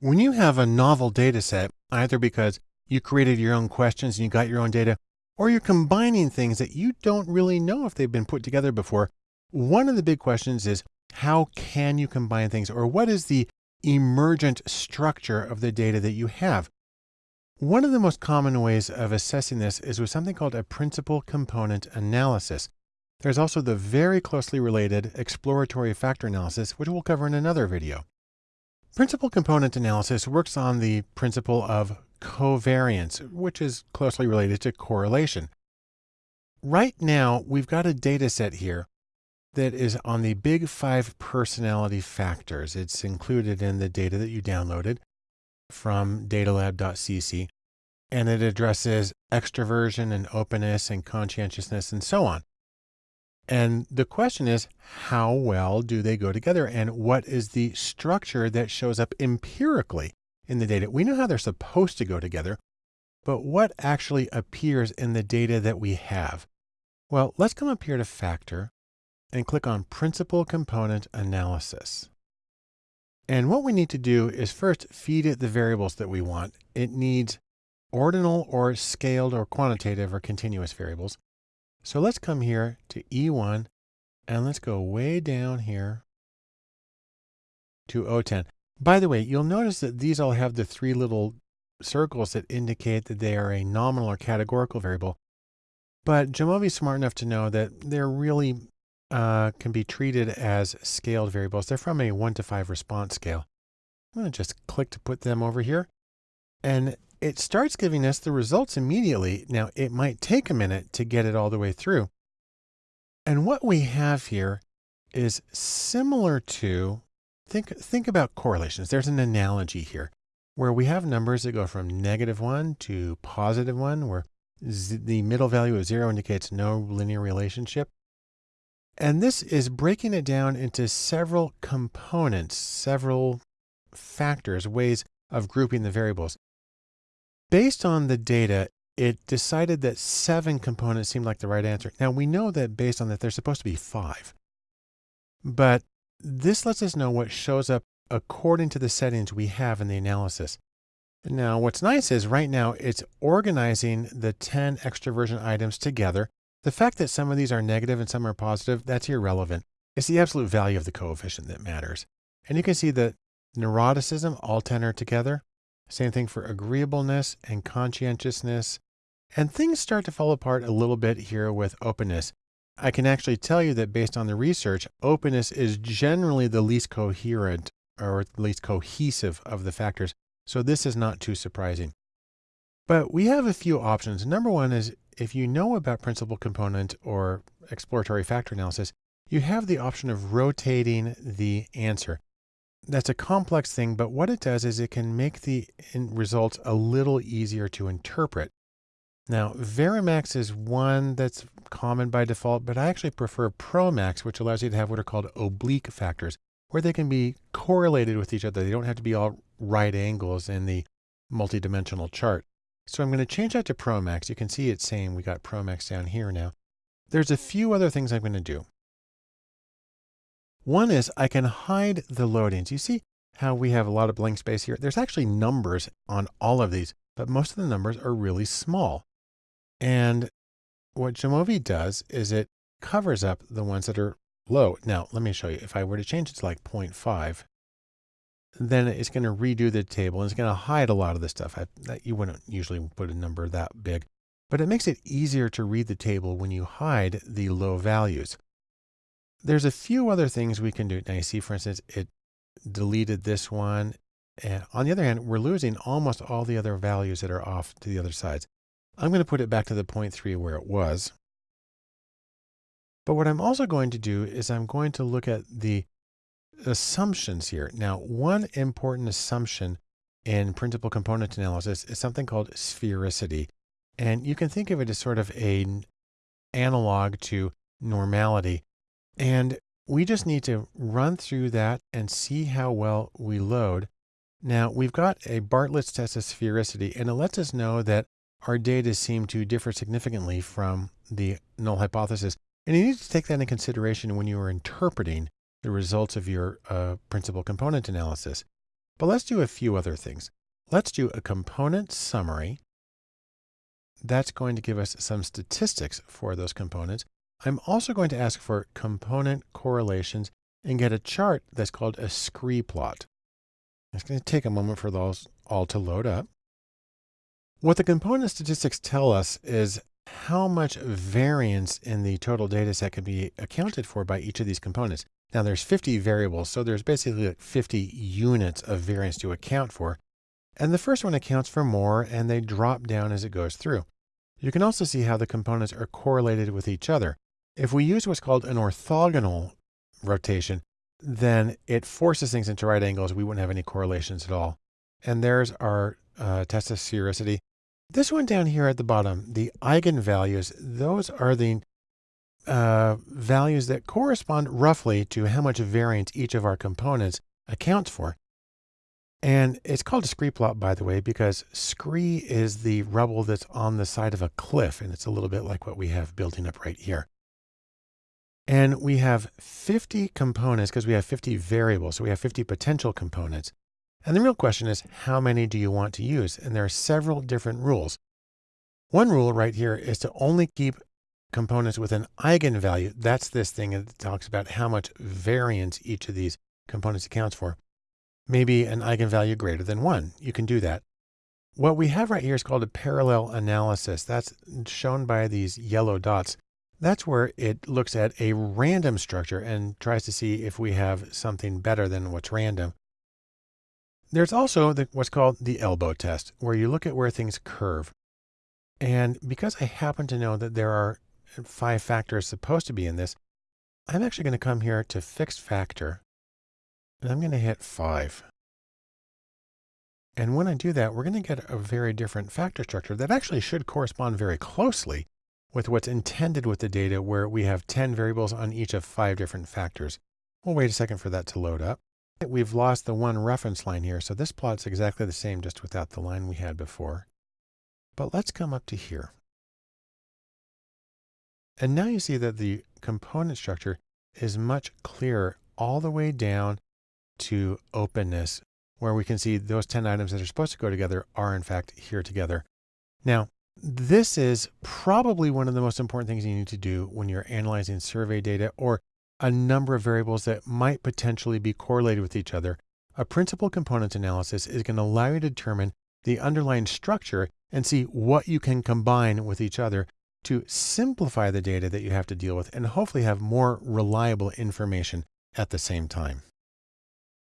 When you have a novel data set, either because you created your own questions and you got your own data, or you're combining things that you don't really know if they've been put together before, one of the big questions is how can you combine things or what is the emergent structure of the data that you have? One of the most common ways of assessing this is with something called a principal component analysis. There's also the very closely related exploratory factor analysis, which we'll cover in another video. Principal component analysis works on the principle of covariance, which is closely related to correlation. Right now, we've got a data set here that is on the big five personality factors. It's included in the data that you downloaded from datalab.cc, and it addresses extroversion and openness and conscientiousness and so on. And the question is, how well do they go together? And what is the structure that shows up empirically in the data? We know how they're supposed to go together, but what actually appears in the data that we have? Well, let's come up here to Factor and click on Principal Component Analysis. And what we need to do is first feed it the variables that we want. It needs ordinal or scaled or quantitative or continuous variables. So let's come here to E1 and let's go way down here to O10. By the way, you'll notice that these all have the three little circles that indicate that they are a nominal or categorical variable. But Jamovi is smart enough to know that they're really uh, can be treated as scaled variables. They're from a one to five response scale. I'm going to just click to put them over here. And it starts giving us the results immediately. Now, it might take a minute to get it all the way through. And what we have here is similar to, think, think about correlations. There's an analogy here where we have numbers that go from negative one to positive one, where the middle value of zero indicates no linear relationship. And this is breaking it down into several components, several factors, ways of grouping the variables. Based on the data, it decided that seven components seemed like the right answer. Now we know that based on that, there's supposed to be five, but this lets us know what shows up according to the settings we have in the analysis. Now, what's nice is right now it's organizing the 10 extroversion items together. The fact that some of these are negative and some are positive, that's irrelevant. It's the absolute value of the coefficient that matters. And you can see that neuroticism, all 10 are together. Same thing for agreeableness and conscientiousness. And things start to fall apart a little bit here with openness. I can actually tell you that based on the research, openness is generally the least coherent or at least cohesive of the factors. So this is not too surprising. But we have a few options. Number one is if you know about principal component or exploratory factor analysis, you have the option of rotating the answer that's a complex thing, but what it does is it can make the results a little easier to interpret. Now, Varimax is one that's common by default, but I actually prefer Promax, which allows you to have what are called oblique factors, where they can be correlated with each other. They don't have to be all right angles in the multidimensional chart. So I'm going to change that to Promax. You can see it's saying we got Promax down here now. There's a few other things I'm going to do. One is I can hide the loadings. You see how we have a lot of blank space here? There's actually numbers on all of these, but most of the numbers are really small. And what Jamovi does is it covers up the ones that are low. Now, let me show you. If I were to change it to like 0.5, then it's going to redo the table and it's going to hide a lot of the stuff. I, that you wouldn't usually put a number that big, but it makes it easier to read the table when you hide the low values. There's a few other things we can do. Now you see, for instance, it deleted this one. And on the other hand, we're losing almost all the other values that are off to the other sides. I'm going to put it back to the 0.3 where it was. But what I'm also going to do is I'm going to look at the assumptions here. Now, one important assumption in principal component analysis is something called sphericity. And you can think of it as sort of an analog to normality. And we just need to run through that and see how well we load. Now we've got a Bartlett's test of sphericity and it lets us know that our data seem to differ significantly from the null hypothesis. And you need to take that into consideration when you are interpreting the results of your uh, principal component analysis. But let's do a few other things. Let's do a component summary. That's going to give us some statistics for those components. I'm also going to ask for component correlations and get a chart that's called a scree plot. It's going to take a moment for those all to load up. What the component statistics tell us is how much variance in the total data set can be accounted for by each of these components. Now there's 50 variables, so there's basically like 50 units of variance to account for. And the first one accounts for more and they drop down as it goes through. You can also see how the components are correlated with each other. If we use what's called an orthogonal rotation, then it forces things into right angles. We wouldn't have any correlations at all. And there's our uh, test of sphericity. This one down here at the bottom, the eigenvalues, those are the uh, values that correspond roughly to how much variance each of our components accounts for. And it's called a scree plot, by the way, because scree is the rubble that's on the side of a cliff. And it's a little bit like what we have building up right here. And we have 50 components because we have 50 variables. So we have 50 potential components. And the real question is, how many do you want to use? And there are several different rules. One rule right here is to only keep components with an eigenvalue. That's this thing that talks about how much variance each of these components accounts for. Maybe an eigenvalue greater than one. You can do that. What we have right here is called a parallel analysis. That's shown by these yellow dots. That's where it looks at a random structure and tries to see if we have something better than what's random. There's also the, what's called the elbow test, where you look at where things curve. And because I happen to know that there are five factors supposed to be in this, I'm actually going to come here to fixed factor, and I'm going to hit five. And when I do that, we're going to get a very different factor structure that actually should correspond very closely with what's intended with the data where we have 10 variables on each of five different factors. We'll wait a second for that to load up. We've lost the one reference line here, so this plot's exactly the same just without the line we had before. But let's come up to here. And now you see that the component structure is much clearer all the way down to openness, where we can see those 10 items that are supposed to go together are in fact here together. Now, this is probably one of the most important things you need to do when you're analyzing survey data or a number of variables that might potentially be correlated with each other, a principal components analysis is going to allow you to determine the underlying structure and see what you can combine with each other to simplify the data that you have to deal with and hopefully have more reliable information at the same time.